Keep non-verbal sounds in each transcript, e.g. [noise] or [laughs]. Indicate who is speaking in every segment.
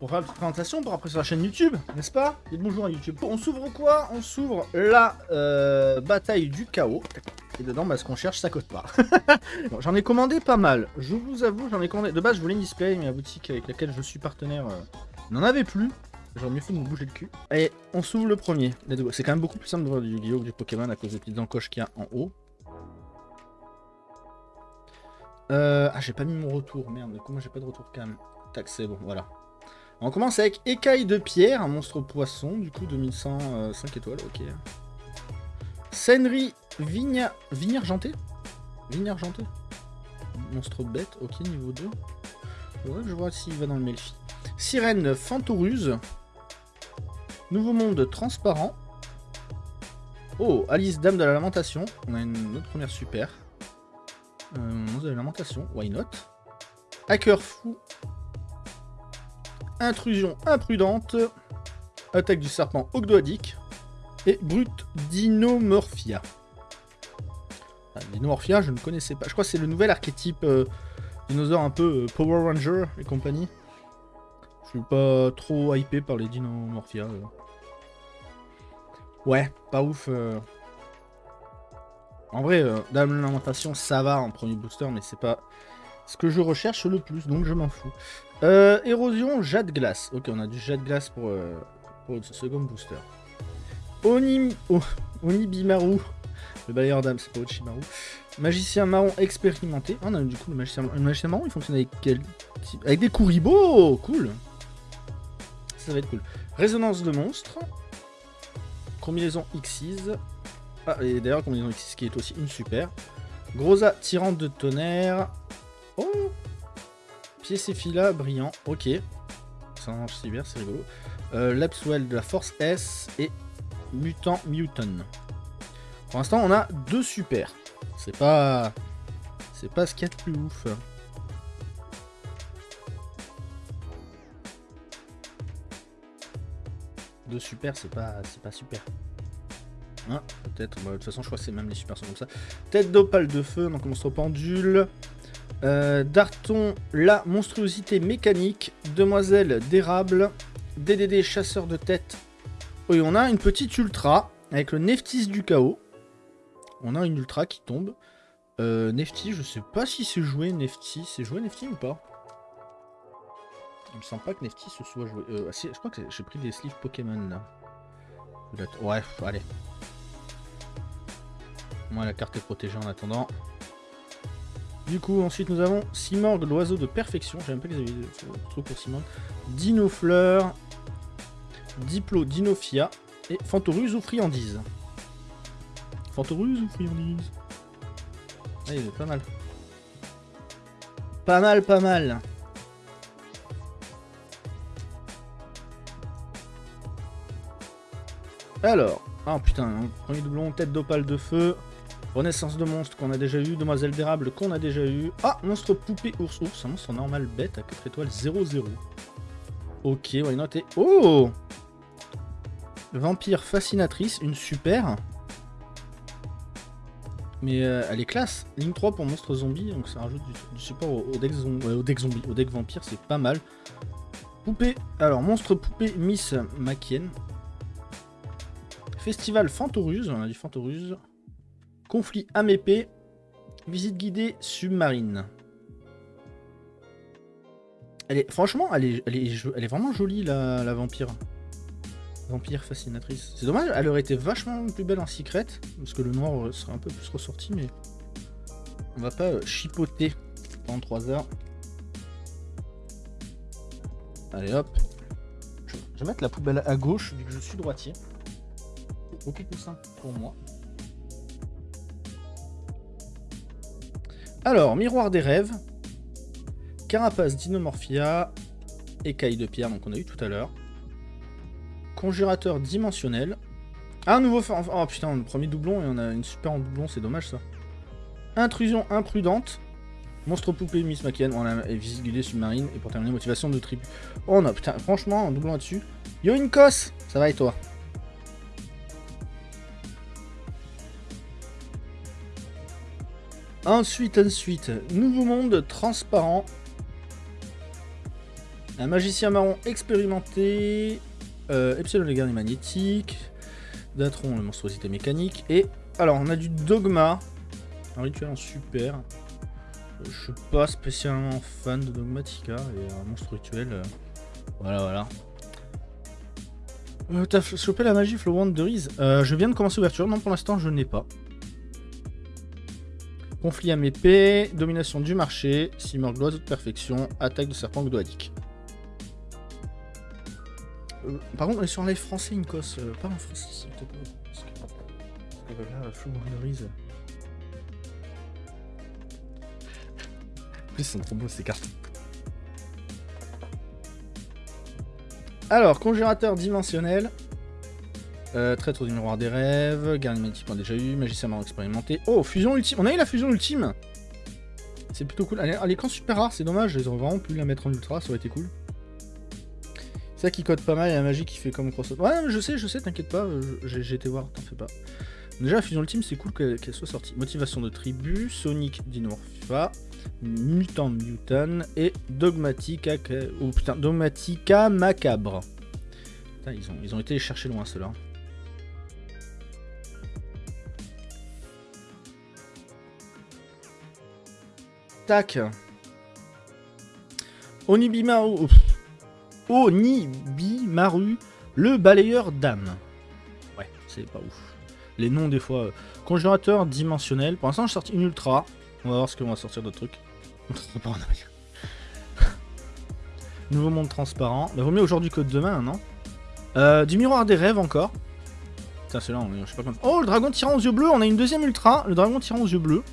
Speaker 1: pour faire petite présentation pour après sur la chaîne YouTube, n'est-ce pas? Dites bonjour à YouTube. On s'ouvre quoi? On s'ouvre la euh, bataille du chaos. Et dedans, bah, ce qu'on cherche, ça coûte pas. [laughs] bon, j'en ai commandé pas mal. Je vous avoue, j'en ai commandé. De base, je voulais une display, mais la boutique avec laquelle je suis partenaire euh, n'en avait plus. J'aurais mieux fait de me bouger le cul. Et on s'ouvre le premier. C'est quand même beaucoup plus simple de voir du Yu-Gi-Oh! que du Pokémon à cause des petites encoches qu'il y a en haut. Euh, ah, j'ai pas mis mon retour. Merde, comment j'ai pas de retour même? Tac, c'est bon, voilà. On commence avec Écaille de pierre, un monstre poisson, du coup 2105 euh, étoiles, ok. Senri Vigna... Vigne argentée Vigne argentée Monstre bête, ok, niveau 2. Faudrait que je vois s'il va dans le Melfi. Sirène Fantoruse. Nouveau monde transparent. Oh, Alice, Dame de la Lamentation. On a une autre première super. Euh, de la Lamentation, why not? Hacker fou. Intrusion imprudente. Attaque du serpent Ogdoadic. Et Brute Dinomorphia. Ah, Dinomorphia, je ne connaissais pas. Je crois que c'est le nouvel archétype euh, dinosaure un peu euh, Power Ranger et compagnie. Je suis pas trop hypé par les Dinomorphia. Euh. Ouais, pas ouf. En vrai, Dame Lamentation, ça va en premier booster, mais c'est pas ce que je recherche le plus, donc je m'en fous. Euh, érosion, Jade Glace. Ok, on a du Jade Glace pour, euh, le second booster. Oh, Onibimaru. Le balayeur d'âme, c'est pas Ochimaru. Magicien marron expérimenté. Ah, on a du coup le magicien, le magicien marron, il fonctionne avec quel type? Avec des Kuribo Cool Ça va être cool. Résonance de monstre. Combinaison Xyz. Ah, et d'ailleurs, combinaison Xyz qui est aussi une super. Grosa, tyrante de tonnerre. Oh Piécéphila, brillant. Ok. Ça marche cyber, c'est rigolo. Euh, Lapswell de la force S et Mutant Muton. Pour l'instant, on a deux super. C'est pas... C'est pas ce qu'il y a de plus ouf. Deux super, c'est pas, pas super. Hein, peut-être. Bah, de toute façon, je crois que c'est même les super sont comme ça. Tête d'opale de feu, donc monstre pendule. Euh, Darton, la monstruosité mécanique. Demoiselle d'érable. DDD, chasseur de tête. Oui, on a une petite ultra avec le Neftis du chaos. On a une ultra qui tombe. Euh, Nefti, je sais pas si c'est joué Nefti. C'est joué Nefti ou pas? Il me semble pas que Nefti se soit joué. Euh, je crois que j'ai pris des sleeves Pokémon là. Ouais, allez. Moi, la carte est protégée en attendant. Du coup, ensuite, nous avons Simorg, l'oiseau de perfection. J'ai même pas qu'ils avaient trop pour Simorg. Dinofleur, Diplo, Dinofia et Fantoruse ou Friandise. Fantoruse ou Friandise? Ah, il est pas mal. Pas mal, pas mal. Alors, ah putain, premier doublon, tête d'opale de feu. Renaissance de monstre qu'on a déjà eu, Demoiselle d'érable qu'on a déjà eu. Ah, monstre poupée ours ours, un monstre normal bête à 4 étoiles 0-0. Ok, why not? Et... Oh Vampire fascinatrice, une super. Mais euh, elle est classe. Ligne 3 pour monstre zombie, donc ça rajoute du, support au, deck au, zombie, au deck vampire, c'est pas mal. Poupée, alors monstre poupée Miss Makien. Festival Fantoruse, on a dit Fantoruse. Conflit épée. Visite guidée submarine. Elle est, franchement, elle est, vraiment jolie, la, vampire. Vampire fascinatrice. C'est dommage, elle aurait été vachement plus belle en secret, parce que le noir serait un peu plus ressorti, mais on va pas euh, chipoter pendant 3 heures. Allez hop. Je vais mettre la poubelle à gauche, vu que je suis droitier. Beaucoup plus simple pour moi. Alors, miroir des rêves, carapace dinomorphia, écaille de pierre, donc on a eu tout à l'heure. Conjurateur dimensionnel. Ah, un nouveau... Oh putain, le premier doublon et on a une super en doublon, c'est dommage ça. Intrusion imprudente. Monstre poupée Miss Macken, on a visite submarine. Et pour terminer, motivation de tribu. Oh non, putain, franchement, un doublon là-dessus. Yo, Ça va et toi? Ensuite, ensuite, nouveau monde transparent. Un magicien marron expérimenté. Euh, Epsilon le guerrier magnétique. Datron le monstruosité mécanique. Et alors on a du dogma. Un rituel en super. Euh, Je suis pas spécialement fan de Dogmatica et un monstre rituel. euh, Voilà voilà. Euh, T'as chopé la magie Flow Wand de Je viens de commencer l'ouverture. Non pour l'instant je n'ai pas. Conflit à épée, domination du marché, Simor gloire de perfection, attaque de serpent gdoadique. Euh, par contre, on est sur un live français, Incos, euh, pas en français, s'il te plaît. Parce que, parce que là, Flow Wanderize. En plus, sont trop beaux ces cartes. Alors, congérateur dimensionnel. Euh, traître du miroir des rêves, garde magnétique on a déjà eu, magicien marron expérimenté. Oh, fusion ultime, on a eu la fusion ultime C'est plutôt cool. Elle est, quand super rare, c'est dommage, ils auraient vraiment pu la mettre en ultra, ça aurait été cool. Ça qui code pas mal, a la magie qui fait comme crossover. Ouais, je sais, je sais, t'inquiète pas, j'ai été voir, t'en fais pas. Déjà, la fusion ultime, c'est cool qu'elle soit sortie. Motivation de tribu, Sonic Dinomorpha, Mutant Mutant et Dogmatica, oh, putain, Dogmatica Macabre. Ils ont, ils ont été chercher loin ceux-là. Tac. Onibimaru. Onibimaru, le balayeur d'âme. Ouais, c'est pas ouf. Les noms, des fois. euh, Congérateur dimensionnel. Pour l'instant, j'ai sorti une ultra. On va voir ce qu'on va sortir d'autres trucs. [laughs] [laughs] Nouveau monde transparent. Bah, vaut mieux aujourd'hui que demain, non? Euh, Du miroir des rêves encore. Putain, c'est là, on est, je sais pas comment. Oh, le dragon tirant aux yeux bleus. On a une deuxième ultra. Le dragon tirant aux yeux bleus.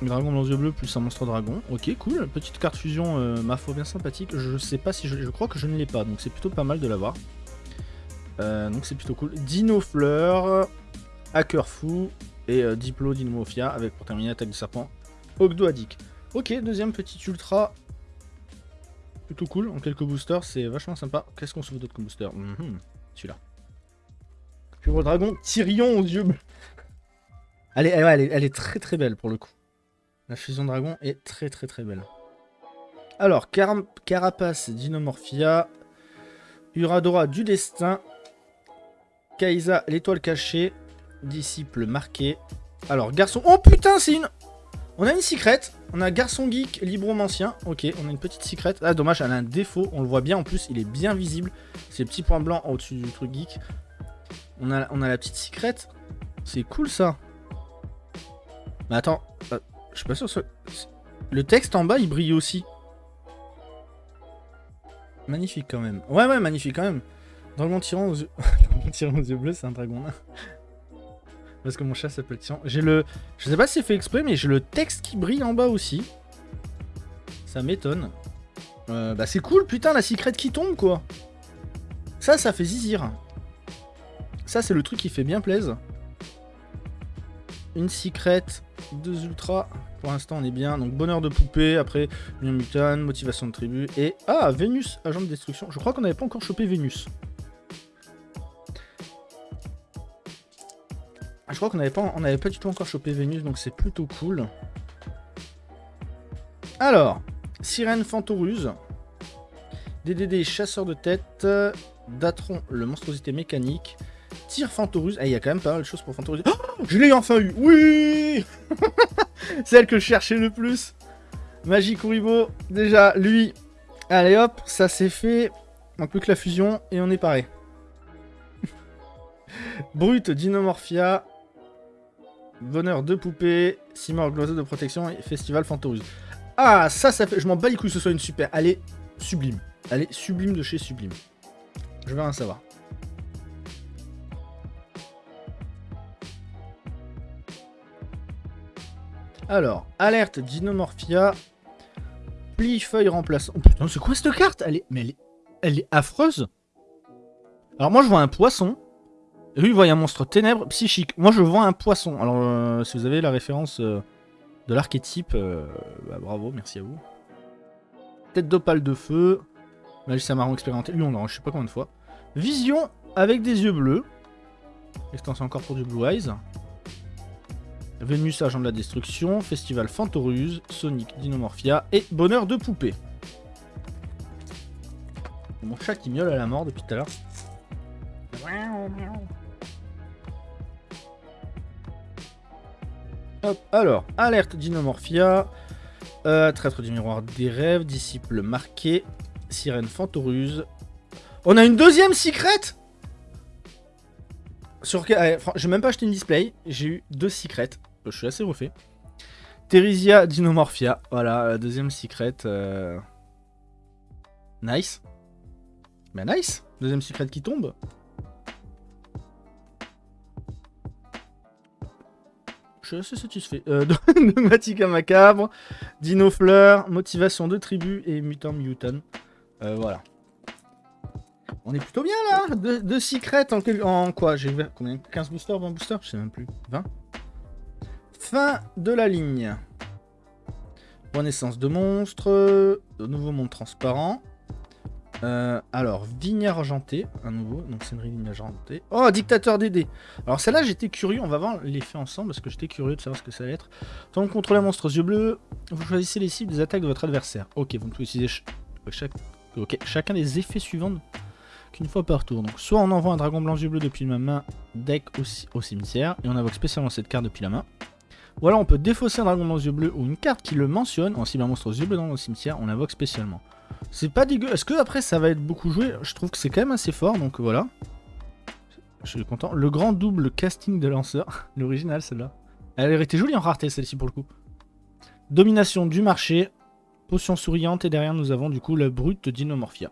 Speaker 1: Le dragon aux yeux bleus plus un monstre dragon. Ok, cool. Petite carte fusion, euh, ma foi, bien sympathique. Je sais pas si je, crois que je ne l'ai pas, donc c'est plutôt pas mal de l'avoir. Euh, donc c'est plutôt cool. Dino Fleur, Hacker Fou et euh, Diplo Dinomorphia avec pour terminer attaque du serpent Ogdoadic. Ok, deuxième petite ultra. Plutôt cool, en quelques boosters, c'est vachement sympa. Qu'est-ce qu'on se veut d'autre comme booster? Mhm, Celui-là. Pure dragon, Tyrion aux yeux bleus. Elle est très très belle pour le coup. La fusion dragon est très très très belle. Alors, Car Carapace Dinomorphia, Uradora du destin, Kaisa l'étoile cachée, disciple marqué. Alors, garçon. Oh putain, c'est une. On a une secret. On a garçon geek, libromancien. Ok, on a une petite secret. Ah, dommage, elle a un défaut. On le voit bien en plus, il est bien visible. C'est le petit point blanc au-dessus du truc geek. On a, la petite secret. C'est cool ça. Mais attends, euh, je suis pas sûr. ce- Le texte en bas, il brille aussi. Magnifique quand même. Ouais, ouais, magnifique quand même. Dragon tirant aux yeux, [laughs] aux yeux bleus, c'est un dragon. Parce que mon chat s'appelle Tyran. J'ai le. Je sais pas si c'est fait exprès, mais j'ai le texte qui brille en bas aussi. Ça m'étonne. Euh, bah c'est cool, putain, la secret qui tombe quoi. Ça, ça fait zizir. Ça, c'est le truc qui fait bien plaise. Une secret, deux ultras. Pour l'instant, on est bien. Donc, bonheur de poupée. Après, Lion Mutant, motivation de tribu. Et. Ah, Vénus, agent de destruction. Je crois qu'on n'avait pas encore chopé Vénus. Ah, Je crois qu'on n'avait pas, pas du tout encore chopé Vénus, donc c'est plutôt cool. Alors, Sirène Fantoruse, DDD Chasseur de tête, Datron le monstruosité mécanique, Tir Fantoruse. Ah, il y a quand même pas mal de choses pour Fantoruse. Oh, je l'ai enfin eu Oui [laughs] Celle que je cherchais le plus. Magie Kuribo, déjà, lui. Allez hop, ça c'est fait. On plus que la fusion et on est paré. [laughs] Brut Dinomorphia, Bonheur de poupée, Simor Gloiseau de protection et Festival Fantoruse. Ah, ça, ça fait. Je m'en bats les couilles que ce soit une super. Elle est sublime. Elle est sublime de chez sublime. Je veux rien savoir. Alors, alerte Dinomorphia. Pli feuille remplaçant. Oh putain, c'est quoi cette carte? Elle est. Mais elle est. Affreuse. Alors moi je vois un poisson. Lui, il voit un monstre ténèbres psychique. Moi, je vois un poisson. Alors, euh, si vous avez la référence euh, de l'archétype, euh, bah, bravo, merci à vous. Tête d'opale de feu. Magicien marron expérimenté. Lui, on l'a, je sais pas combien de fois. Vision avec des yeux bleus. Extension encore pour du Blue Eyes. Vénus, agent de la destruction. Festival Fantoruse. Sonic, Dinomorphia. Et Bonheur de poupée. Mon chat qui miaule à la mort depuis tout à l'heure. Hop, alors, alerte Dinomorphia, euh, traître du miroir des rêves, disciple marqué, sirène fantoruse. On a une deuxième secret Sur allez, J'ai même pas acheté une display, j'ai eu deux secrets. Je suis assez refait. Therisia Dinomorphia, voilà, la deuxième secret. Euh... Nice. Mais nice Deuxième secret qui tombe. Je suis assez satisfait. Euh, [laughs] Dogmatica Macabre, Dino Fleur, Motivation de Tribu et Mutant Mutant. Euh, voilà. On est plutôt bien là Deux, secrets en, en quoi? J'ai combien? 15 boosters, 20 boosters? Je sais même plus. 20 Fin de la ligne. Renaissance de monstres. De nouveau monde transparent. Euh, alors, vigne argentée, un nouveau, donc c'est une vigne argentée. Oh, dictateur DD Alors celle-là, j'étais curieux, on va voir l'effet ensemble, parce que j'étais curieux de savoir ce que ça allait être. Tant que contrôler un monstre aux yeux bleus, vous choisissez les cibles des attaques de votre adversaire. Ok, vous pouvez utiliser chaque... chacun des effets suivants qu'une fois par tour. Donc soit on envoie un dragon blanc yeux bleus depuis ma main, deck au, cimetière, et on invoque spécialement cette carte depuis la main. Ou on peut défausser un dragon blanc yeux bleus ou une carte qui le mentionne, en cible un monstre aux yeux bleus dans le cimetière, on l'invoque spécialement. C'est pas dégueu. Est-ce que après ça va être beaucoup joué? Je trouve que c'est quand même assez fort, donc voilà. Je suis content. Le grand double casting de lanceur. [laughs] L'original, celle-là. Elle aurait été jolie en rareté, celle-ci, pour le coup. Domination du marché. Potion souriante. Et derrière, nous avons du coup la brute Dinomorphia.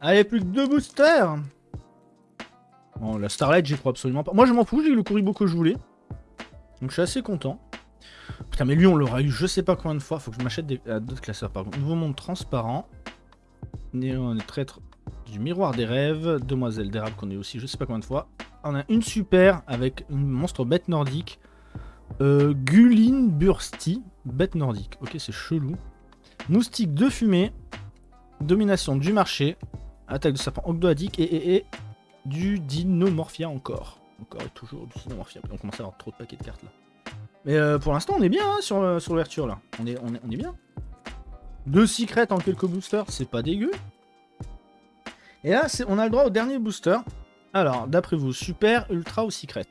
Speaker 1: Allez, plus que deux boosters Bon, la Starlight, j'y crois absolument pas. Moi, je m'en fous, j'ai eu le Kuribo que je voulais. Donc, je suis assez content. Putain, mais lui, on l'aura eu je sais pas combien de fois. Faut que je m'achète d'autres classeurs, par. Nouveau monde transparent. Néon est traître du miroir des rêves. Demoiselle d'érable qu'on est aussi je sais pas combien de fois. On a une super avec une monstre bête nordique. Euh, Gulin Bursty, bête nordique. Ok, c'est chelou. Moustique de fumée. Domination du marché. Attaque de serpent ogdoadique et, et, et du dinomorphia encore. Encore et toujours du dinomorphia. On commence à avoir trop de paquets de cartes là. Mais euh, pour l'instant, on est bien hein, sur, euh, sur l'ouverture, là. On est, on, est, on est bien. Deux secrets en quelques boosters, c'est pas dégueu. Et là, on a le droit au dernier booster. Alors, d'après vous, super, ultra ou secret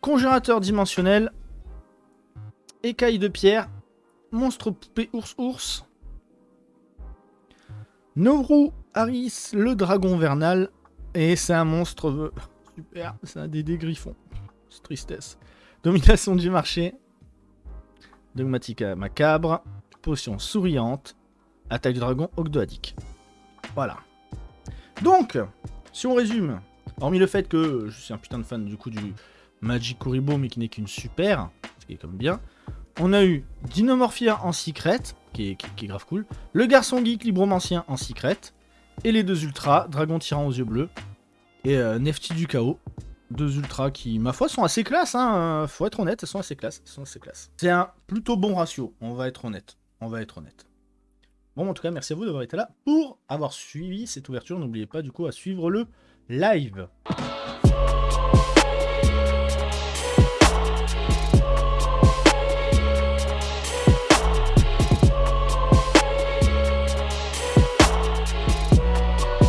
Speaker 1: Congérateur dimensionnel. Écaille de pierre. Monstre poupée ours-ours. Novrou Harris, le dragon vernal. Et c'est un monstre... Super, c'est un des griffons. C'est tristesse. Domination du marché. Dogmatica macabre. Potion souriante. Attaque du dragon ogdoadique. Voilà. Donc, si on résume, hormis le fait que je suis un putain de fan du coup du Magic Kuribo, mais qui n'est qu'une super, ce qui est comme bien, on a eu Dinomorphia en secret, qui est, grave cool, le garçon geek libromancien en secret, et les deux ultras, Dragon Tyran aux yeux bleus, et euh, Nefti du chaos, deux ultras qui, ma foi, sont assez classe, hein. Faut être honnête, elles sont assez classe. sont assez classe. C'est un plutôt bon ratio, on va être honnête. On va être honnête. Bon, en tout cas, merci à vous d'avoir été là pour avoir suivi cette ouverture. N'oubliez pas, du coup, à suivre le live.